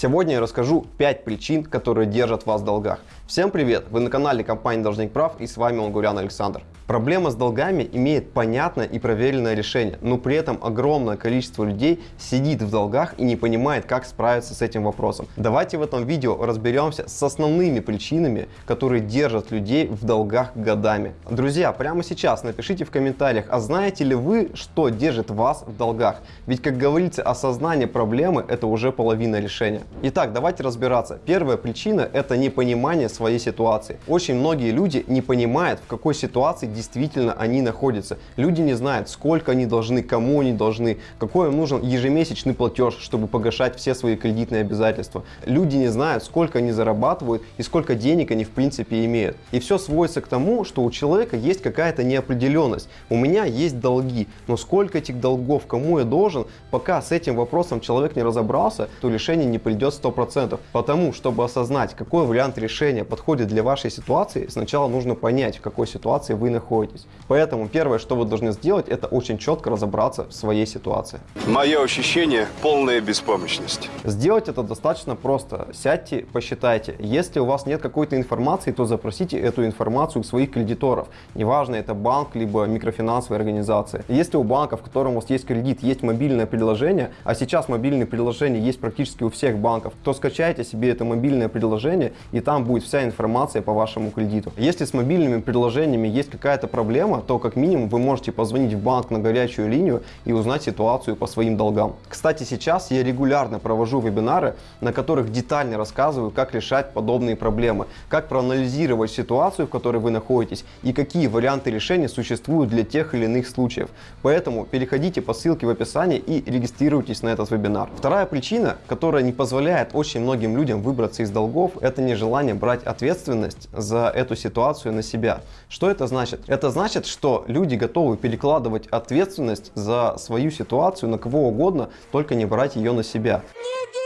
Сегодня я расскажу 5 причин, которые держат вас в долгах. Всем привет! Вы на канале компании Должник Прав и с вами Лангурян Александр. Проблема с долгами имеет понятное и проверенное решение, но при этом огромное количество людей сидит в долгах и не понимает, как справиться с этим вопросом. Давайте в этом видео разберемся с основными причинами, которые держат людей в долгах годами. Друзья, прямо сейчас напишите в комментариях, а знаете ли вы, что держит вас в долгах? Ведь, как говорится, осознание проблемы – это уже половина решения. Итак, давайте разбираться. Первая причина – это непонимание своей ситуации. Очень многие люди не понимают, в какой ситуации действительно они находятся. Люди не знают, сколько они должны, кому они должны, какой им нужен ежемесячный платеж, чтобы погашать все свои кредитные обязательства. Люди не знают, сколько они зарабатывают и сколько денег они в принципе имеют. И все сводится к тому, что у человека есть какая-то неопределенность. У меня есть долги, но сколько этих долгов, кому я должен, пока с этим вопросом человек не разобрался, то решение не придет 100%. Потому, чтобы осознать, какой вариант решения подходит для вашей ситуации, сначала нужно понять, в какой ситуации вы находитесь. Поэтому первое, что вы должны сделать, это очень четко разобраться в своей ситуации. Мое ощущение – полная беспомощность. Сделать это достаточно просто. Сядьте, посчитайте. Если у вас нет какой-то информации, то запросите эту информацию у своих кредиторов. Неважно, это банк, либо микрофинансовая организация. Если у банка, в котором у вас есть кредит, есть мобильное приложение, а сейчас мобильные приложения есть практически у всех банков, то скачайте себе это мобильное приложение, и там будет вся информация по вашему кредиту. Если с мобильными приложениями есть какая-то проблема, то как минимум вы можете позвонить в банк на горячую линию и узнать ситуацию по своим долгам. Кстати, сейчас я регулярно провожу вебинары, на которых детально рассказываю, как решать подобные проблемы, как проанализировать ситуацию, в которой вы находитесь и какие варианты решения существуют для тех или иных случаев. Поэтому переходите по ссылке в описании и регистрируйтесь на этот вебинар. Вторая причина, которая не позволяет очень многим людям выбраться из долгов, это нежелание брать ответственность за эту ситуацию на себя. Что это значит? Это значит, что люди готовы перекладывать ответственность за свою ситуацию на кого угодно, только не брать ее на себя. В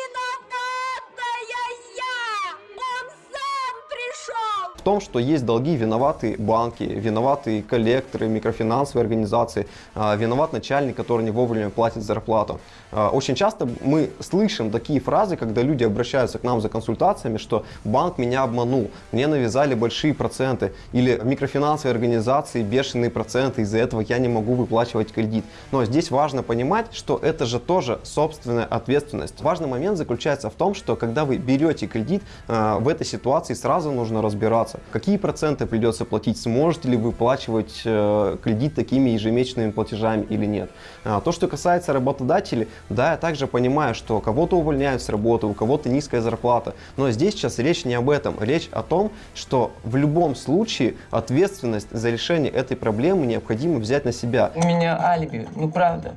том, что есть долги, виноваты банки, виноваты коллекторы, микрофинансовые организации, а, виноват начальник, который не вовремя платит зарплату. А, очень часто мы слышим такие фразы, когда люди обращаются к нам за консультациями, что банк меня обманул, мне навязали большие проценты, или микрофинансовые организации бешеные проценты, из-за этого я не могу выплачивать кредит. Но здесь важно понимать, что это же тоже собственная ответственность. Важный момент заключается в том, что когда вы берете кредит, а, в этой ситуации сразу нужно разбираться, какие проценты придется платить, сможете ли вы выплачивать э, кредит такими ежемесячными платежами или нет. А, то, что касается работодателей, да, я также понимаю, что кого-то увольняют с работы, у кого-то низкая зарплата. Но здесь сейчас речь не об этом. Речь о том, что в любом случае ответственность за решение этой проблемы необходимо взять на себя. У меня алиби, ну правда.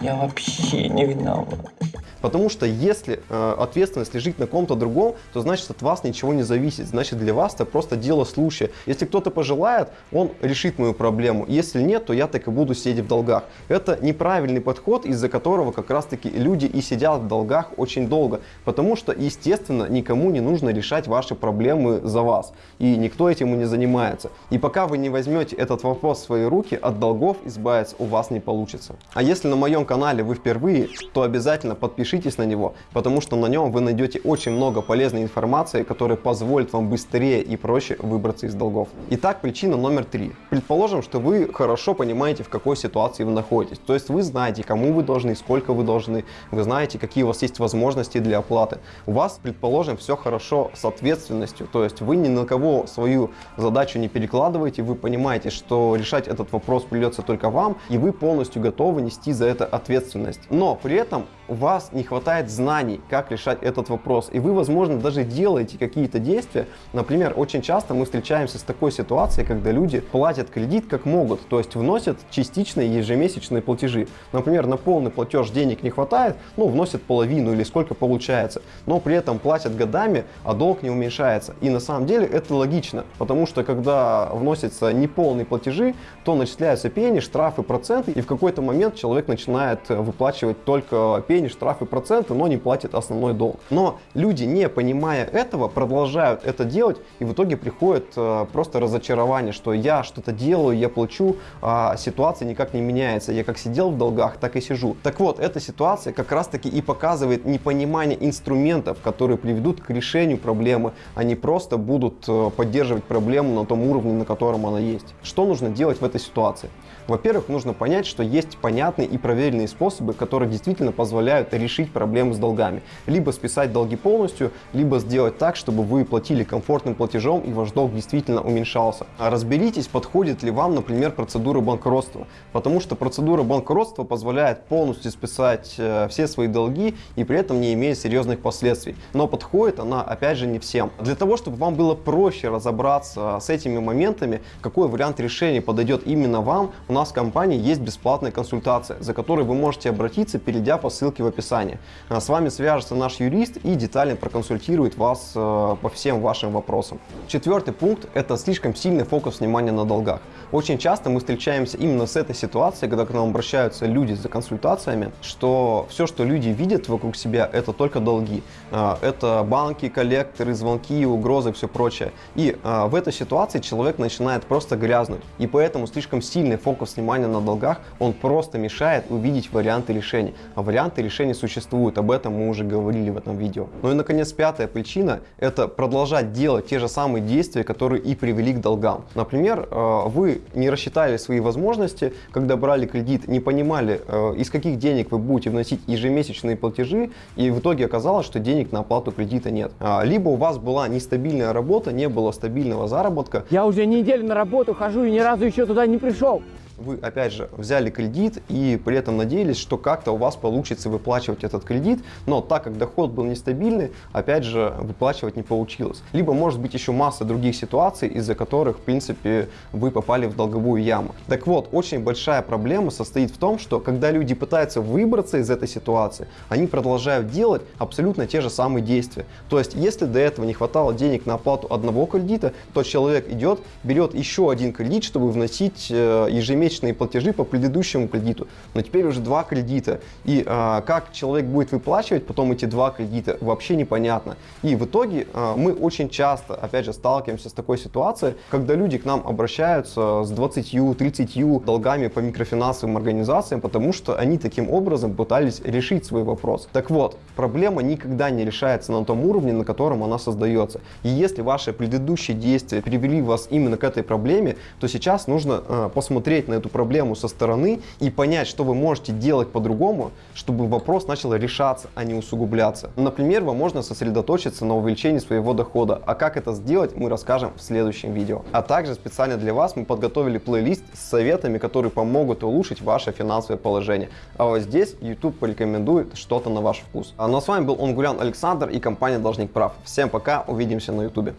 Я вообще не виноват. Потому что если э, ответственность лежит на ком-то другом, то значит от вас ничего не зависит. Значит для вас это просто дело случая. Если кто-то пожелает, он решит мою проблему. Если нет, то я так и буду сидеть в долгах. Это неправильный подход, из-за которого как раз таки люди и сидят в долгах очень долго. Потому что, естественно, никому не нужно решать ваши проблемы за вас. И никто этим и не занимается. И пока вы не возьмете этот вопрос в свои руки, от долгов избавиться у вас не получится. А если на моем канале вы впервые, то обязательно подпишитесь на него, потому что на нем вы найдете очень много полезной информации, которая позволит вам быстрее и проще выбраться из долгов. Итак, причина номер три. Предположим, что вы хорошо понимаете, в какой ситуации вы находитесь. То есть вы знаете, кому вы должны, сколько вы должны, вы знаете, какие у вас есть возможности для оплаты. У вас, предположим, все хорошо с ответственностью, то есть вы ни на кого свою задачу не перекладываете, вы понимаете, что решать этот вопрос придется только вам, и вы полностью готовы нести за это ответственность. Но при этом у вас не хватает знаний, как решать этот вопрос. И вы, возможно, даже делаете какие-то действия. Например, очень часто мы встречаемся с такой ситуацией, когда люди платят кредит как могут, то есть вносят частичные ежемесячные платежи. Например, на полный платеж денег не хватает, ну, вносят половину или сколько получается, но при этом платят годами, а долг не уменьшается. И на самом деле это логично, потому что когда вносятся неполные платежи, то начисляются пени, штрафы, проценты, и в какой-то момент человек начинает выплачивать только пени, пени, штрафы, проценты, но не платят основной долг. Но люди, не понимая этого, продолжают это делать, и в итоге приходит э, просто разочарование, что я что-то делаю, я плачу, а ситуация никак не меняется. Я как сидел в долгах, так и сижу. Так вот, эта ситуация как раз таки и показывает непонимание инструментов, которые приведут к решению проблемы, а не просто будут э, поддерживать проблему на том уровне, на котором она есть. Что нужно делать в этой ситуации? Во-первых, нужно понять, что есть понятные и проверенные способы, которые действительно позволяют решить проблемы с долгами. Либо списать долги полностью, либо сделать так, чтобы вы платили комфортным платежом и ваш долг действительно уменьшался. А разберитесь, подходит ли вам, например, процедура банкротства. Потому что процедура банкротства позволяет полностью списать э, все свои долги и при этом не имея серьезных последствий. Но подходит она, опять же, не всем. Для того, чтобы вам было проще разобраться с этими моментами, какой вариант решения подойдет именно вам, у нас в компании есть бесплатная консультация, за которой вы можете обратиться, перейдя по ссылке в описании. А с вами свяжется наш юрист и детально проконсультирует вас э, по всем вашим вопросам. Четвертый пункт – это слишком сильный фокус внимания на долгах. Очень часто мы встречаемся именно с этой ситуацией, когда к нам обращаются люди за консультациями, что все, что люди видят вокруг себя, это только долги. А, это банки, коллекторы, звонки, угрозы, все прочее. И а, в этой ситуации человек начинает просто грязнуть. И поэтому слишком сильный фокус внимания на долгах, он просто мешает увидеть варианты решений. А варианты решений существуют, об этом мы уже говорили в этом видео. Ну и наконец пятая причина – это продолжать делать те же самые действия, которые и привели к долгам. Например, а, вы не рассчитали свои возможности, когда брали кредит, не понимали, э, из каких денег вы будете вносить ежемесячные платежи, и в итоге оказалось, что денег на оплату кредита нет. А, либо у вас была нестабильная работа, не было стабильного заработка. Я уже неделю на работу хожу и ни разу еще туда не пришел вы, опять же, взяли кредит и при этом надеялись, что как-то у вас получится выплачивать этот кредит, но так как доход был нестабильный, опять же, выплачивать не получилось. Либо может быть еще масса других ситуаций, из-за которых, в принципе, вы попали в долговую яму. Так вот, очень большая проблема состоит в том, что когда люди пытаются выбраться из этой ситуации, они продолжают делать абсолютно те же самые действия. То есть, если до этого не хватало денег на оплату одного кредита, то человек идет, берет еще один кредит, чтобы вносить э, ежемесячно ежемесячные платежи по предыдущему кредиту, но теперь уже два кредита. И а, как человек будет выплачивать потом эти два кредита, вообще непонятно. И в итоге а, мы очень часто, опять же, сталкиваемся с такой ситуацией, когда люди к нам обращаются с 20-30 долгами по микрофинансовым организациям, потому что они таким образом пытались решить свой вопрос. Так вот, проблема никогда не решается на том уровне, на котором она создается. И если ваши предыдущие действия привели вас именно к этой проблеме, то сейчас нужно э, посмотреть на на эту проблему со стороны и понять, что вы можете делать по-другому, чтобы вопрос начал решаться, а не усугубляться. Например, вам можно сосредоточиться на увеличении своего дохода, а как это сделать, мы расскажем в следующем видео. А также специально для вас мы подготовили плейлист с советами, которые помогут улучшить ваше финансовое положение. А вот здесь YouTube порекомендует что-то на ваш вкус. А ну а с вами был Онгулян Александр и компания Должник Прав. Всем пока, увидимся на YouTube.